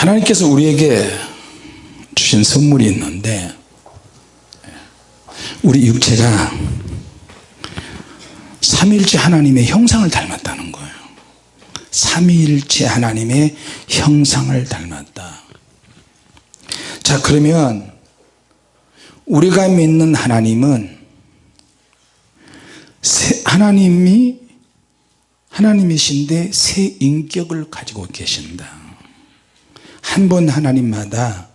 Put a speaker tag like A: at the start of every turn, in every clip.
A: 하나님께서 우리에게 주신 선물이 있는데 우리 육체가 삼일째 하나님의 형상을 닮았다는 거예요. 삼위일체 하나님의 형상을 닮았다. 자 그러면 우리가 믿는 하나님은 하나님이 하나님이신데 새 인격을 가지고 계신다 한 번 하나님마다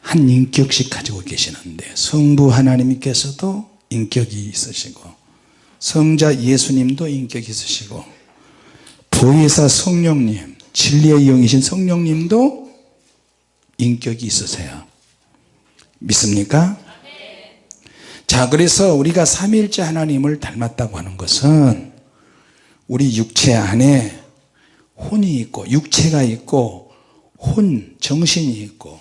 A: 한 인격씩 가지고 계시는데 성부 하나님께서도 인격이 있으시고 성자 예수님도 인격이 있으시고 보혜사 성령님 진리의 영이신 성령님도 인격이 있으세요 믿습니까? 자 그래서 우리가 삼일째 하나님을 닮았다고 하는 것은 우리 육체 안에 혼이 있고 육체가 있고 혼 정신이 있고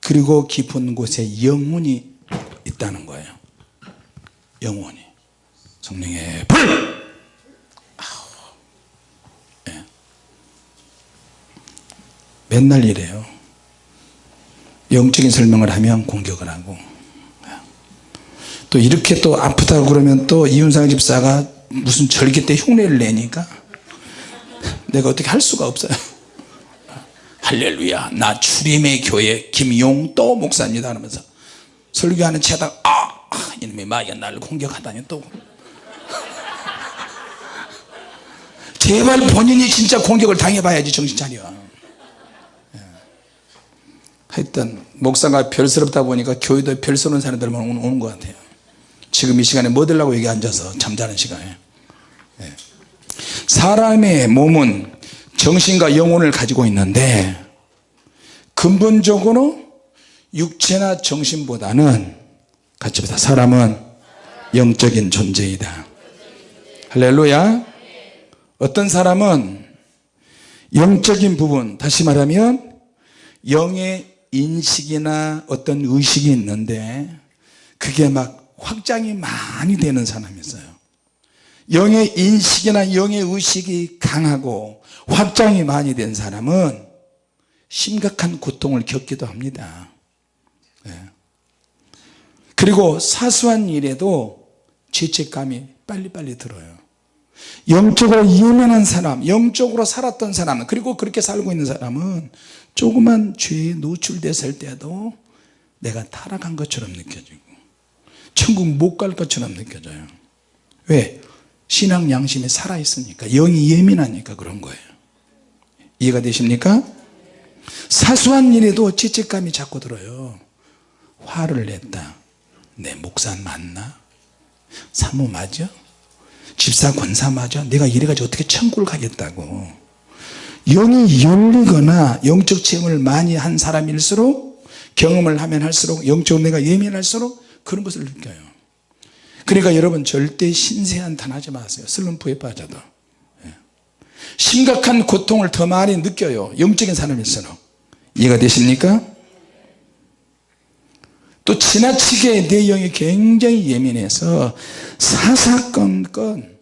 A: 그리고 깊은 곳에 영혼이 있다는 거예요. 영혼이. 성령의 불! 네. 맨날 이래요. 영적인 설명을 하면 공격을 하고. 또 이렇게 또 아프다고 그러면 또 이윤상 집사가 무슨 절기 때 흉내를 내니까 내가 어떻게 할 수가 없어요 할렐루야 나 주림의 교회 김용도 목사입니다 하면서 설교하는 채다 아 이놈의 마귀가 나를 공격하다니 또 제발 본인이 진짜 공격을 당해봐야지 정신 차려 예. 하여튼 목사가 별스럽다 보니까 교회도 별스러운 사람들만 오는 것 같아요 지금 이 시간에 뭐 들라고 여기 앉아서 잠자는 시간에 예. 사람의 몸은 정신과 영혼을 가지고 있는데 근본적으로 육체나 정신보다는 같이 보자. 사람은 영적인 존재이다. 할렐루야. 어떤 사람은 영적인 부분 다시 말하면 영의 인식이나 어떤 의식이 있는데 그게 막 확장이 많이 되는 사람이 있어요. 영의 인식이나 영의 의식이 강하고 확장이 많이 된 사람은 심각한 고통을 겪기도 합니다 네. 그리고 사소한 일에도 죄책감이 빨리빨리 들어요 영적으로 예민한 사람 영적으로 살았던 사람 그리고 그렇게 살고 있는 사람은 조그만 죄에 노출됐을 때도 내가 타락한 것처럼 느껴지고 천국 못 갈 것처럼 느껴져요 왜? 신앙 양심이 살아있으니까 영이 예민하니까 그런 거예요 이해가 되십니까? 사소한 일에도 죄책감이 자꾸 들어요 화를 냈다 내 목사 맞나? 사모 맞아? 집사 권사 맞아? 내가 이래가지고 어떻게 천국을 가겠다고 영이 열리거나 영적 체험을 많이 한 사람일수록 경험을 하면 할수록 영적으로 내가 예민할수록 그런 것을 느껴요 그러니까 여러분 절대 신세한탄 하지 마세요 슬럼프에 빠져도 예. 심각한 고통을 더 많이 느껴요. 영적인 사람일수록. 이해가 되십니까? 또 지나치게 내 영이 굉장히 예민해서 사사건건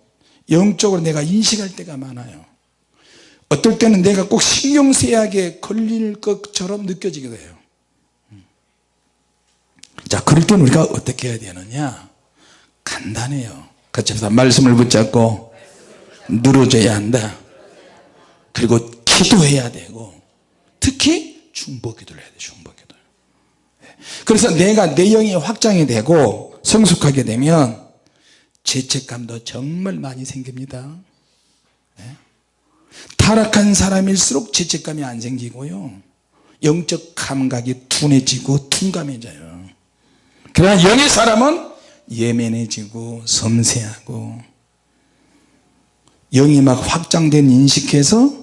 A: 영적으로 내가 인식할 때가 많아요. 어떨 때는 내가 꼭 신경쇠약에 걸릴 것처럼 느껴지기도 해요. 자 그럴 때는 우리가 어떻게 해야 되느냐? 간단해요. 같이 해서 말씀을 붙잡고 늘어져야 한다 그리고 기도해야 되고 특히 중보기도를 해야 돼 중보기도 그래서 내가 내 영이 확장이 되고 성숙하게 되면 죄책감도 정말 많이 생깁니다. 네? 타락한 사람일수록 죄책감이 안 생기고요. 영적 감각이 둔해지고 둔감해져요. 그러나 영의 사람은 예민해지고 섬세하고 영이 막 확장된 인식해서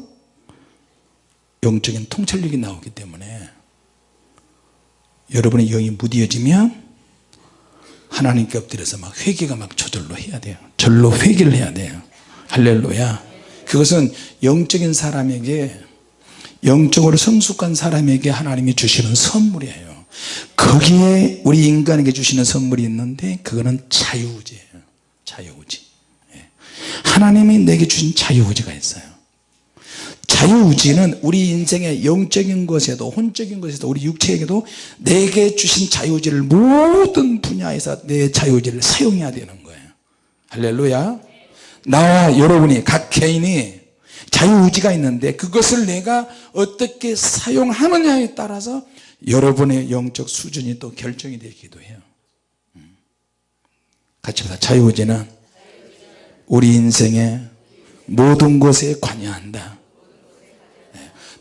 A: 영적인 통찰력이 나오기 때문에 여러분의 영이 무디어지면 하나님께 엎드려서 막 회개가 막 저절로 해야 돼요. 절로 회개를 해야 돼요. 할렐루야. 그것은 영적인 사람에게 영적으로 성숙한 사람에게 하나님이 주시는 선물이에요. 거기에 우리 인간에게 주시는 선물이 있는데 그거는 자유의지예요. 자유의지. 예. 하나님이 내게 주신 자유의지가 있어요 자유의지는 우리 인생의 영적인 것에도 혼적인 것에도 우리 육체에게도 내게 주신 자유의지를 모든 분야에서 내 자유의지를 사용해야 되는 거예요 할렐루야 나와 여러분이 각 개인이 자유의지가 있는데 그것을 내가 어떻게 사용하느냐에 따라서 여러분의 영적 수준이 또 결정이 되기도 해요 음. 같이 보자 자유의지는 우리 인생의 모든 것에 관여한다 네.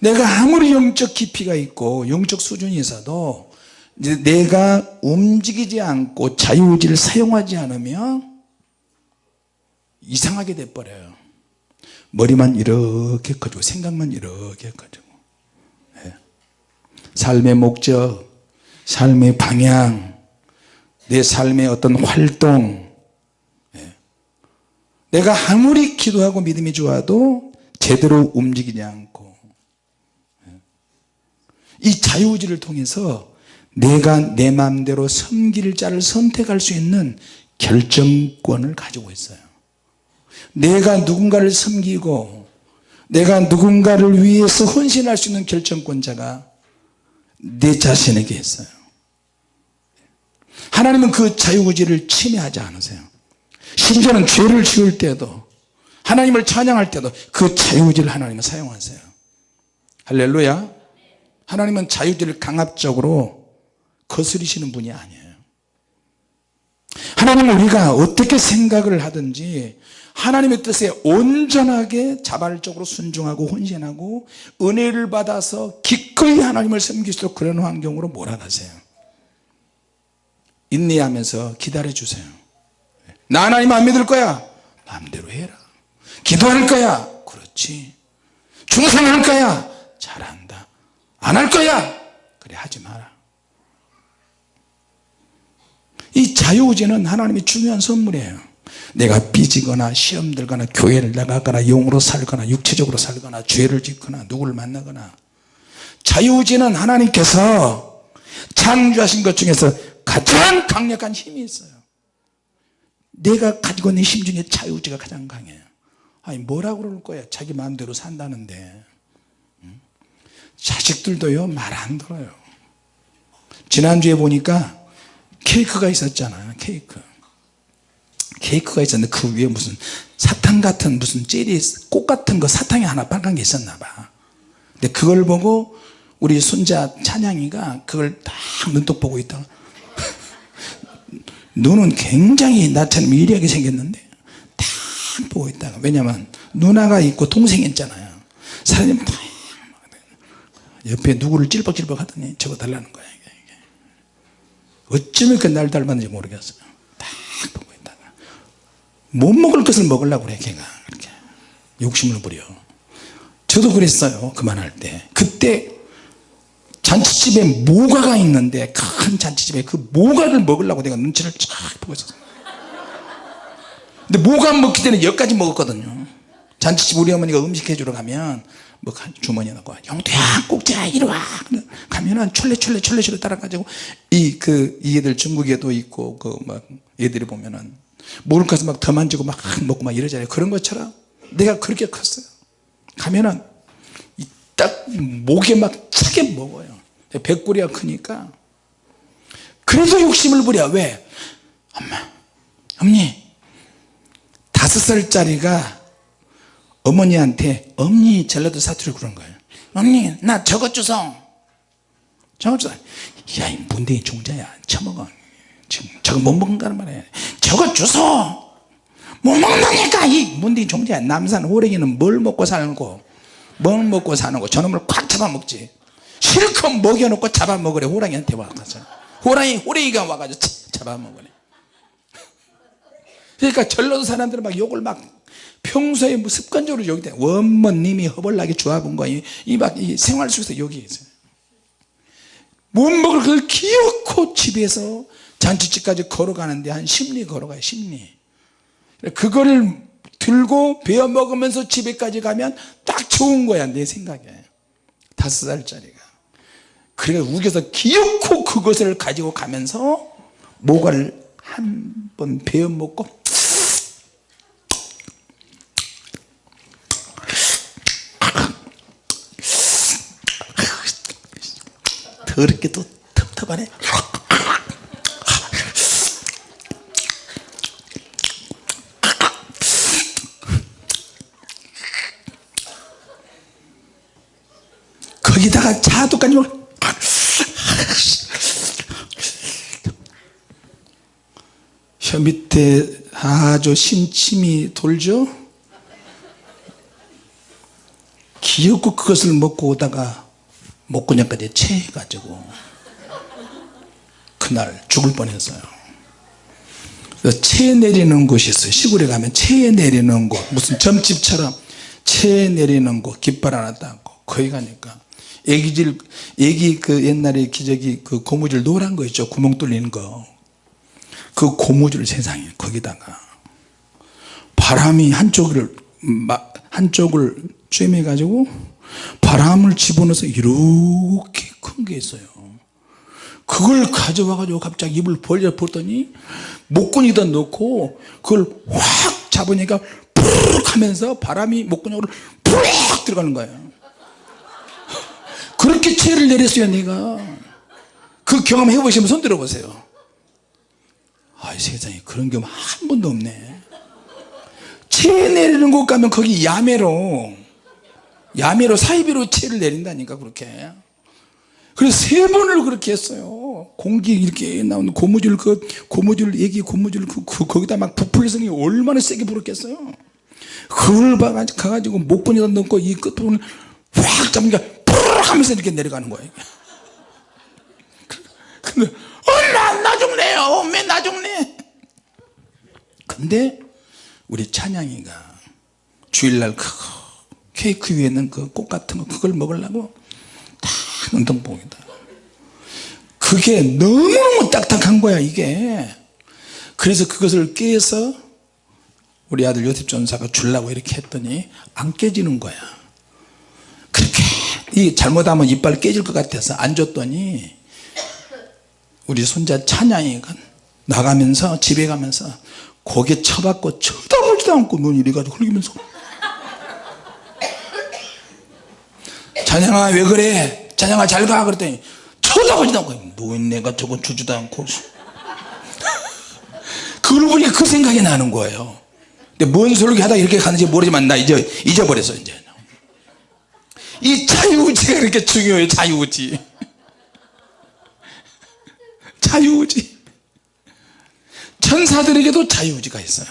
A: 내가 아무리 영적 깊이가 있고 영적 수준이 있어도 내가 움직이지 않고 자유의지를 사용하지 않으면 이상하게 돼버려요 머리만 이렇게 커지고 생각만 이렇게 커지고 네. 삶의 목적 삶의 방향 내 삶의 어떤 활동 네. 내가 아무리 기도하고 믿음이 좋아도 제대로 움직이지 않고 네. 이 자유의지를 통해서 내가 내 마음대로 섬길 자를 선택할 수 있는 결정권을 가지고 있어요. 내가 누군가를 섬기고 내가 누군가를 위해서 헌신할 수 있는 결정권자가 내 자신에게 있어요. 하나님은 그 자유의지를 침해하지 않으세요. 심지어는 죄를 지을 때도 하나님을 찬양할 때도 그 자유의지를 하나님은 사용하세요. 할렐루야 하나님은 자유의지를 강압적으로 거스리시는 분이 아니에요. 하나님은 우리가 어떻게 생각을 하든지 하나님의 뜻에 온전하게 자발적으로 순종하고 헌신하고 은혜를 받아서 기꺼이 하나님을 있도록 그런 환경으로 몰아가세요. 인내하면서 기다려 주세요. 나 하나님 안 믿을 거야. 마음대로 해라. 기도할 거야. 그렇지. 충성할 거야. 잘한다 안 할 거야. 그래 하지 마라. 이 자유의지는 하나님의 중요한 선물이에요. 내가 삐지거나 시험 들거나 교회를 나가거나 영으로 살거나 육체적으로 살거나 죄를 짓거나 누구를 만나거나. 자유의지는 하나님께서 창조하신 것 중에서 가장 강력한 힘이 있어요. 내가 가지고 있는 힘 중에 자유의지가 가장 강해요. 아니 뭐라고 그럴 거야? 자기 마음대로 산다는데 자식들도요 말 안 들어요. 지난주에 보니까 케이크가 있었잖아요 케이크. 케이크가 있었는데 그 위에 무슨 사탕 같은 무슨 젤리 꽃 같은 거 사탕이 하나 빨간 게 있었나 봐. 근데 그걸 보고 우리 손자 찬양이가 그걸 딱 눈독 보고 있다가 눈은 굉장히 나처럼 미리하게 생겼는데 딱 보고 있다가 왜냐면 누나가 있고 동생이 있잖아요. 사람이 딱 옆에 누구를 찔벅찔벅 하더니 저거 달라는 거야 어쩌면 그 날 닮았는지 모르겠어요 딱 보고 있다가. 못 먹을 것을 먹으려고 그래 걔가. 그렇게. 욕심을 부려. 저도 그랬어요 그만할 때. 그때 잔치집에 모가가 있는데 큰 잔치집에 그 모가를 먹으려고 내가 눈치를 쫙 보고 있었어요. 근데 모가 먹기 전에 여기까지 먹었거든요. 잔치집 우리 어머니가 음식 해주러 가면 뭐 주머니에 넣고 영도야 꼭지야 이리 와. 가면은 철레철레 철레철레 따라가지고 이 그 이 애들 중국에도 있고 그 막 애들이 보면은 먹을 것을 막더 만지고 막 먹고 막 이러잖아요. 그런 것처럼 내가 그렇게 컸어요. 가면은 딱 목에 막 차게 먹어요. 백골이가 크니까. 그래서 욕심을 부려. 왜? 엄마 어머니 다섯 살짜리가 어머니한테 어머니 전라도 사투리 그런 거예요. 어머니 나 저것 주소 저것 주소 야이 문대인 종자야. 처먹어. 지금 저거 못 먹는다는 말이야. 저것 주소 못 먹는다니까 이 문대인 종자야. 남산 호랭이는 뭘 먹고 살고? 뭘 먹고 사는 거 저놈을 꽉 잡아먹지. 실컷 먹여놓고 잡아먹으래. 호랑이한테 와가서. 호랑이 호랭이가 와가지고 잡아먹으래. 그러니까 전라도 사람들은 막 욕을 막 평소에 뭐 습관적으로 돼 원모님이 허벌나게 좋아본 거이 막이 생활 속에서 욕이 있어요. 못 먹을 걸 기어코 집에서 잔치집까지 걸어가는데 한 심리 걸어가요 심리. 그거를 들고 베어 먹으면서 집에까지 가면 딱 좋은 거야 내 생각에. 다섯 살짜리가. 그래 우겨서 기어코 그것을 가지고 가면서 모가를 한 번 베어 먹고 더럽게 또 텁텁하네. 거기다가 먹혀 밑에 아주 심침이 돌죠? 기어코 그것을 먹고 오다가 목구녕까지 체해가지고 그날 죽을 뻔했어요. 체 내리는 곳이 있어요. 시골에 가면 체 내리는 곳. 무슨 점집처럼 체 내리는 곳 깃발 하나 닦고 거기 가니까 애기질 애기 그 옛날에 기저귀 그 고무줄 노란 거 있죠? 구멍 뚫리는 거. 그 고무줄 세상에 거기다가 바람이 한쪽을 막 한쪽을 쬐매 가지고 바람을 집어넣어서 이렇게 큰 게 있어요. 그걸 가져와 가지고 갑자기 입을 벌려 보더니 목구멍에다 넣고 그걸 확 잡으니까 푸르륵 하면서 바람이 목구멍으로 푸르륵 들어가는 거예요 그렇게 체를 내렸어요 내가. 그 경험 해보시면 손 들어보세요. 아 세상에 그런 경험 한 번도 없네. 체 내리는 곳 가면 거기 야매로 야매로 사이비로 체를 내린다니까 그렇게. 그래서 세 번을 그렇게 했어요. 공기 이렇게 나오는 고무줄 그 고무줄 얘기 고무줄 그, 그 거기다 막 부풀려서 얼마나 세게 불었겠어요? 그걸 가가지고 목분에다 넣고 이 끝부분을 확 잡으니까 푸르륵 하면서 이렇게 내려가는 거예요. 근데 어나 나중네요. 맨 나중네. 근데 우리 찬양이가 주일날 그 케이크 위에 있는 그 꽃 같은 거 그걸 먹으려고 다 운동복이다. 그게 너무너무 딱딱한 거야 이게. 그래서 그것을 깨서 우리 아들 요셉 전사가 주려고 이렇게 했더니 안 깨지는 거야. 그렇게 이 잘못하면 이빨 깨질 것 같아서 안 줬더니 우리 손자 찬양이가 나가면서 집에 가면서 고개 쳐박고 쳐다보지도 않고 눈 이래가지고 흘리면서 찬양아 왜 그래? 찬양아 잘 가. 그랬더니 쳐다보지도 않고 노인네가 저건 주지도 않고. 그걸 보니까 그 생각이 나는 거예요. 근데 뭔 소리 하다 이렇게 가는지 모르지만 나 이제 잊어버렸어 이제. 이 자유의지가 그렇게 중요해요 자유의지. 자유의지. 천사들에게도 자유의지가 있어요.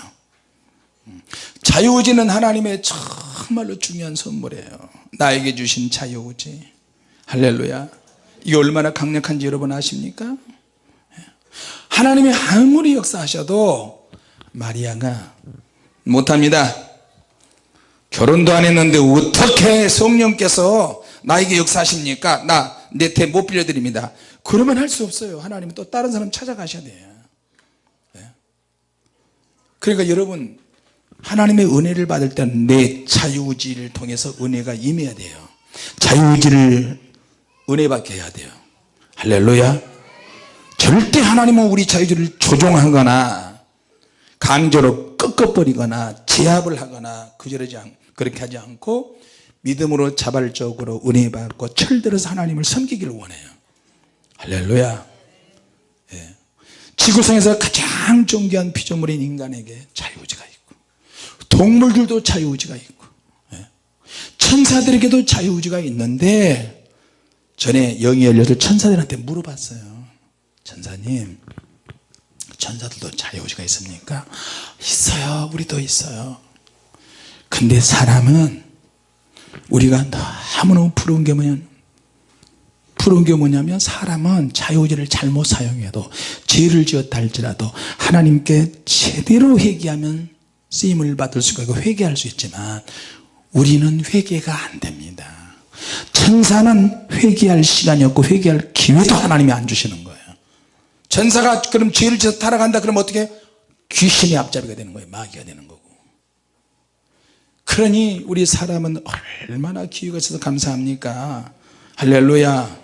A: 자유의지는 하나님의 정말로 중요한 선물이에요 나에게 주신 자유의지 할렐루야. 이게 얼마나 강력한지 여러분 아십니까? 하나님이 아무리 역사하셔도 마리아가 못합니다. 결혼도 안 했는데 어떻게 성령께서 나에게 역사하십니까? 나내태못 빌려드립니다. 그러면 할 수 없어요. 하나님은 또 다른 사람 찾아가셔야 돼요. 예. 그러니까 여러분 하나님의 은혜를 받을 때는 내 자유의지를 통해서 은혜가 임해야 돼요. 자유의지를 은혜 받게 해야 돼요. 할렐루야. 절대 하나님은 우리 자유의지를 조종하거나 강제로 꺾어버리거나 제압을 하거나 그저러지 않, 그렇게 하지 않고 믿음으로 자발적으로 은혜 받고 철들어서 하나님을 섬기기를 원해요. 할렐루야. 예. 지구상에서 가장 존귀한 피조물인 인간에게 자유의지가 있고 동물들도 자유의지가 있고 예. 천사들에게도 자유의지가 있는데 전에 영이 열려서 천사들한테 물어봤어요 천사님 천사들도 자유의지가 있습니까? 있어요 우리도 있어요 근데 사람은 우리가 너무너무 부러운 게 뭐냐면 부러운 게 뭐냐면 사람은 자유의지를 잘못 사용해도 죄를 지었다 할지라도 하나님께 제대로 회개하면 쓰임을 받을 수가 있고 회개할 수 있지만 우리는 회개가 안 됩니다. 천사는 회개할 시간이 없고 회개할 기회도 하나님이 안 주시는 거예요. 천사가 그럼 죄를 지어서 타락한다 그러면 어떻게 귀신의 앞잡이가 되는 거예요. 마귀가 되는 거고. 그러니 우리 사람은 얼마나 기회가 있어서 감사합니까? 할렐루야.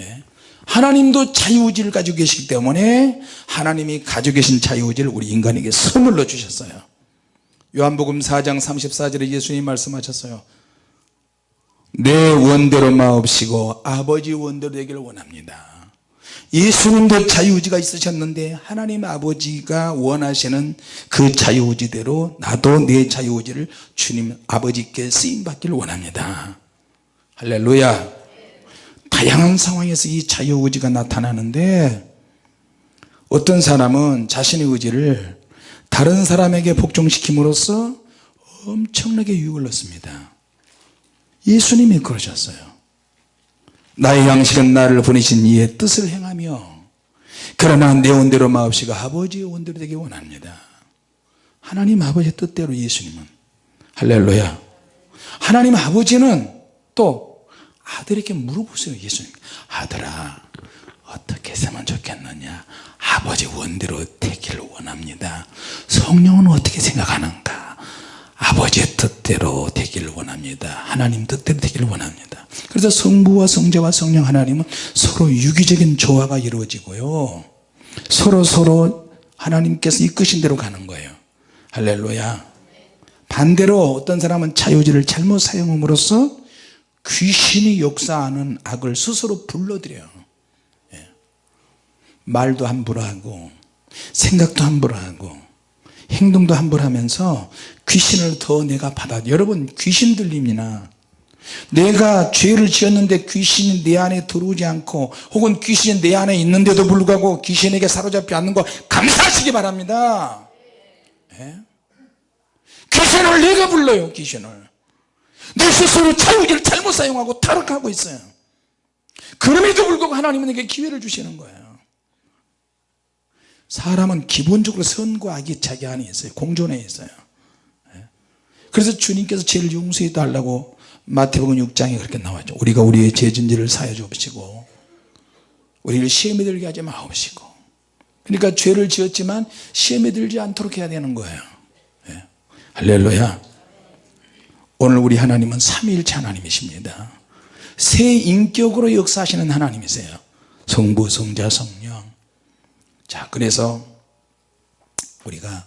A: 예. 하나님도 자유의지를 가지고 계시기 때문에 하나님이 가지고 계신 자유의지를 우리 인간에게 선물로 주셨어요 요한복음 4장 34절에 예수님 말씀하셨어요. 내 원대로 마옵시고 아버지 원대로 되기를 원합니다. 예수님도 자유의지가 있으셨는데 하나님 아버지가 원하시는 그 자유의지대로 나도 내 자유의지를 주님 아버지께 쓰임받기를 원합니다. 할렐루야. 다양한 상황에서 이 자유의지가 나타나는데 어떤 사람은 자신의 의지를 다른 사람에게 복종시킴으로써 엄청나게 유익을 얻습니다. 예수님이 그러셨어요. 나의 양식은 나를 보내신 이의 뜻을 행하며 그러나 내 원대로 마옵시가 아버지의 원대로 되기 원합니다. 하나님 아버지의 뜻대로 예수님은 할렐루야. 하나님 아버지는 또 아들에게 물어보세요 예수님. 아들아 어떻게 했으면 좋겠느냐 아버지 원대로 되기를 원합니다. 성령은 어떻게 생각하는가? 아버지의 뜻대로 되기를 원합니다. 하나님 뜻대로 되기를 원합니다. 그래서 성부와 성자와 성령 하나님은 서로 유기적인 조화가 이루어지고요. 서로 서로 하나님께서 이끄신 대로 가는 거예요. 할렐루야. 반대로 어떤 사람은 자유지를 잘못 사용함으로써 귀신이 역사하는 악을 스스로 불러들여요. 예. 말도 함부로 하고 생각도 함부로 하고 행동도 함부로 하면서 귀신을 더 내가 받아. 여러분 귀신 들림이나 내가 죄를 지었는데 귀신이 내 안에 들어오지 않고 혹은 귀신이 내 안에 있는데도 불구하고 귀신에게 사로잡지 않는 거 감사하시기 바랍니다. 예? 귀신을 내가 불러요 귀신을. 내 스스로 자유기를 잘못 사용하고 타락하고 있어요. 그럼에도 불구하고 하나님은 내게 기회를 주시는 거예요 사람은 기본적으로 선과 악이 자기 안에 있어요. 공존에 있어요. 예? 그래서 주님께서 죄를 용서해 달라고 마태복음 6장에 그렇게 나왔죠. 우리가 우리의 죄진지를 사여 주옵시고 우리를 시험에 들게 하지 마옵시고. 그러니까 죄를 지었지만 시험에 들지 않도록 해야 되는 거예요. 예. 할렐루야. 오늘 우리 하나님은 삼위일체 하나님이십니다. 새 인격으로 역사하시는 하나님이세요. 성부 성자 성령 자 그래서 우리가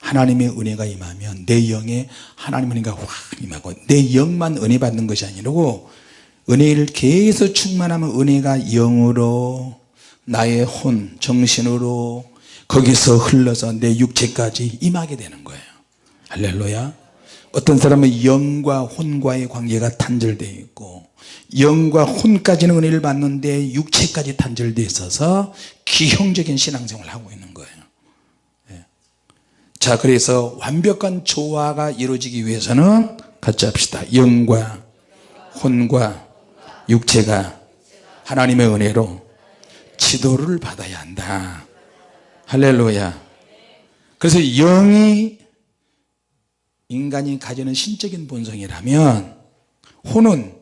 A: 하나님의 은혜가 임하면 내 영에 하나님의 은혜가 확 임하고 내 영만 은혜 받는 것이 아니고 은혜를 계속 충만하면 은혜가 영으로 나의 혼 정신으로 거기서 흘러서 내 육체까지 임하게 되는 거예요. 할렐루야. 어떤 사람은 영과 혼과의 관계가 단절되어 있고 영과 혼까지는 은혜를 받는데 육체까지 단절되어 있어서 기형적인 신앙생활을 하고 있는 거예요. 예. 자 그래서 완벽한 조화가 이루어지기 위해서는 같이 합시다. 영과 혼과 육체가 하나님의 은혜로 지도를 받아야 한다. 할렐루야. 그래서 영이 인간이 가지는 신적인 본성이라면 혼은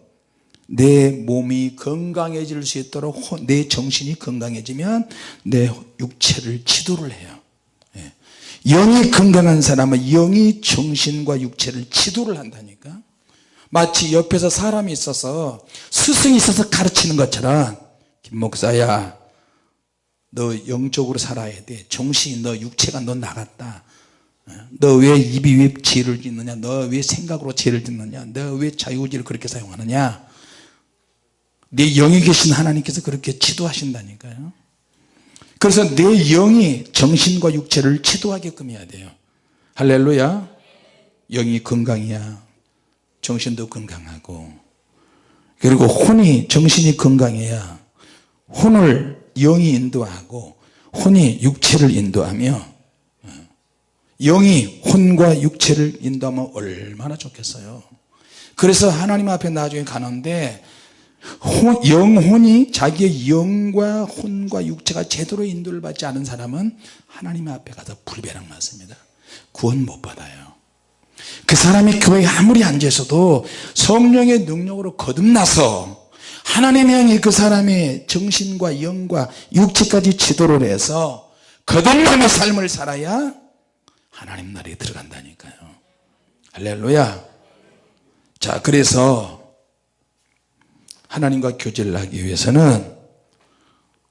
A: 내 몸이 건강해질 수 있도록 내 정신이 건강해지면 내 육체를 지도를 해요. 예. 영이 건강한 사람은 영이 정신과 육체를 지도를 한다니까. 마치 옆에서 사람이 있어서 스승이 있어서 가르치는 것처럼 김 목사야 너 영적으로 살아야 돼. 정신이 너 육체가 너 나갔다. 너 왜 입이 왜 죄를 짓느냐? 너 왜 생각으로 죄를 짓느냐? 너 왜 자유의지를 그렇게 사용하느냐 내 영이 계신 하나님께서 그렇게 지도하신다니까요. 그래서 내 영이 정신과 육체를 지도하게끔 해야 돼요. 할렐루야. 영이 건강해야. 정신도 건강하고. 그리고 혼이 정신이 건강해야 혼을 영이 인도하고 혼이 육체를 인도하며 영이 혼과 육체를 인도하면 얼마나 좋겠어요. 그래서 하나님 앞에 나중에 가는데 영혼이 자기의 영과 혼과 육체가 제대로 인도를 받지 않은 사람은 하나님 앞에 가서 불배랑 맞습니다. 구원 못 받아요. 그 사람이 교회에 아무리 앉아 있어도 성령의 능력으로 거듭나서 하나님의 영이 그 사람의 정신과 영과 육체까지 지도를 해서 거듭남의 삶을 살아야 하나님 나라에 들어간다니까요. 할렐루야. 자 그래서 하나님과 교제를 하기 위해서는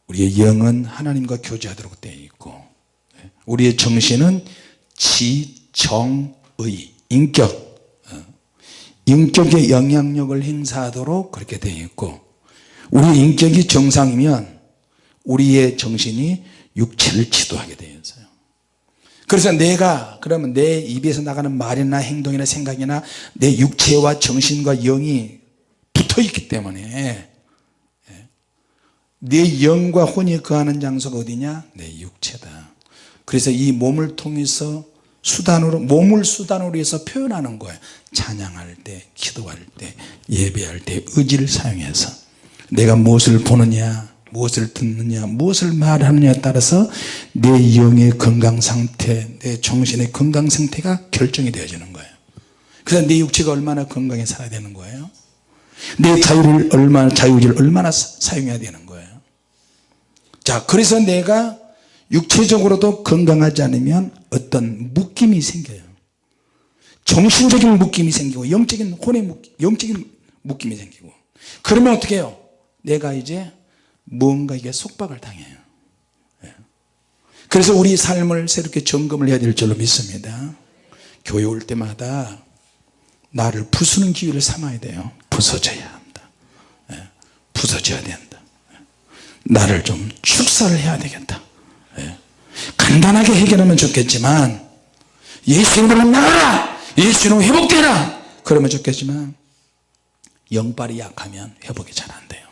A: 우리의 영은 하나님과 교제하도록 되어 있고 우리의 정신은 지 정 의 인격 어, 인격의 영향력을 행사하도록 그렇게 되어 있고 우리 인격이 정상이면 우리의 정신이 육체를 지도하게 되어 있어요. 그래서 내가 그러면 내 입에서 나가는 말이나 행동이나 생각이나 내 육체와 정신과 영이 붙어 있기 때문에. 예. 내 영과 혼이 거하는 장소가 어디냐? 내 육체다. 그래서 이 몸을 통해서 수단으로 몸을 수단으로 해서 표현하는 거예요 찬양할 때 기도할 때 예배할 때 의지를 사용해서. 내가 무엇을 보느냐 무엇을 듣느냐 무엇을 말하느냐에 따라서 내 영의 건강 상태 내 정신의 건강 상태가 결정이 되어지는 거예요 그래서 내 육체가 얼마나 건강해 살아야 되는 거예요 내 자유를 얼마나 자유를 얼마나 사- 사용해야 되는 거예요? 자 그래서 내가 육체적으로도 건강하지 않으면 어떤 묶임이 생겨요. 정신적인 묶임이 생기고 영적인 혼의 묶임, 영적인 묶임이 생기고. 그러면 어떻게 해요? 내가 이제 무언가 이게 속박을 당해요. 예. 그래서 우리 삶을 새롭게 점검을 해야 될 줄로 믿습니다. 교회 올 때마다 나를 부수는 기회를 삼아야 돼요 부서져야 한다 예. 부서져야 된다 예. 나를 좀 축사를 해야 되겠다 예. 간단하게 해결하면 좋겠지만 예수 이름으로 나가라 예수 이름으로 회복되라 그러면 좋겠지만 영빨이 약하면 회복이 잘 안 돼요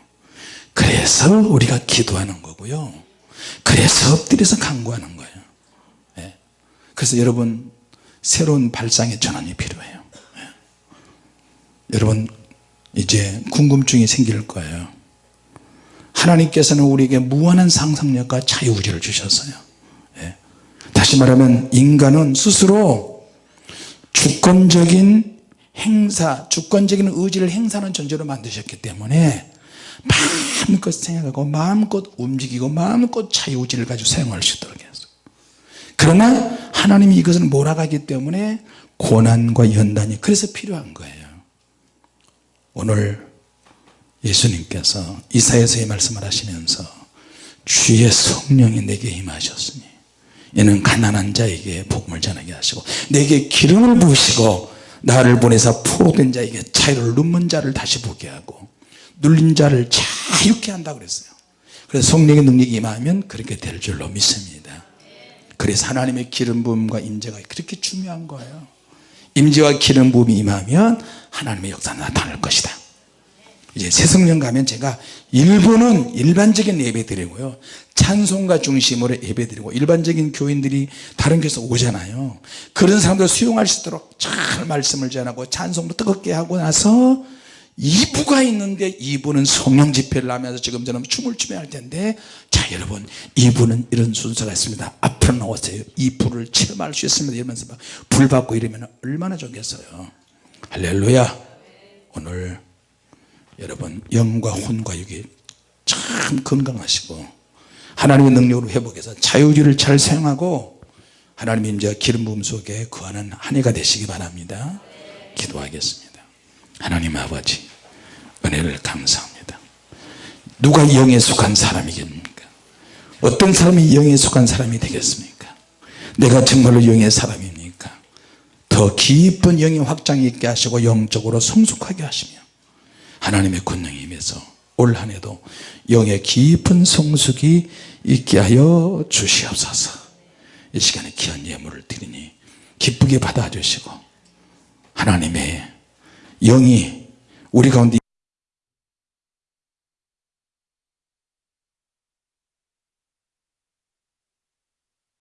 A: 그래서 우리가 기도하는 거고요 그래서 엎드려서 간구하는 거예요 예. 그래서 여러분 새로운 발상의 전환이 필요해요 예. 여러분 이제 궁금증이 생길 거예요. 하나님께서는 우리에게 무한한 상상력과 자유의지를 주셨어요. 예. 다시 말하면 인간은 스스로 주권적인 행사 주권적인 의지를 행사하는 존재로 만드셨기 때문에 마음껏 생각하고 마음껏 움직이고 마음껏 자유의지를 가지고 사용할 수 있도록 했어요. 그러나 하나님이 이것을 몰아가기 때문에 고난과 연단이 그래서 필요한 거예요 오늘 예수님께서 이사야서의 말씀을 하시면서 주의 성령이 내게 임하셨으니 이는 가난한 자에게 복음을 전하게 하시고 내게 기름을 부으시고 나를 보내서 포로된 자에게 자유를 눈먼 자를 다시 보게 하고 눌린 자를 자유케 한다 그랬어요. 그래서 성령의 능력이 임하면 그렇게 될 줄로 믿습니다. 그래서 하나님의 기름 부음과 임재가 그렇게 중요한 거예요 임재와 기름 부음이 임하면 하나님의 역사가 나타날 것이다. 이제 새성령 가면 제가 일부는 일반적인 예배 드리고요. 찬송가 중심으로 예배 드리고 일반적인 교인들이 다른 교회에서 오잖아요. 그런 사람들 수용할 수 있도록 잘 말씀을 전하고 찬송도 뜨겁게 하고 나서 2부가 있는데 2부는 성령 집회를 하면서 지금 저는 춤을 추며 할 텐데. 자 여러분 2부는 이런 순서가 있습니다. 앞으로 나오세요. 2부를 체험할 수 있습니다. 이러면서 막불 받고 이러면 얼마나 좋겠어요. 할렐루야. 오늘 여러분 영과 혼과 육이 참 건강하시고 하나님의 능력으로 회복해서 자유주의를 잘 사용하고 하나님의 임재와 기름 부음 속에 거하는 한 해가 되시기 바랍니다. 기도하겠습니다 하나님 아버지 은혜를 감사합니다. 누가 영에 속한 사람이겠습니까? 어떤 사람이 영에 속한 사람이 되겠습니까? 내가 정말로 영의 사람입니까? 더 깊은 영의 확장이 있게 하시고 영적으로 성숙하게 하시며 하나님의 권능에 임해서 올 한해도 영의 깊은 성숙이 있게 하여 주시옵소서. 이 시간에 귀한 예물을 드리니 기쁘게 받아주시고 하나님의 영이 우리 가운데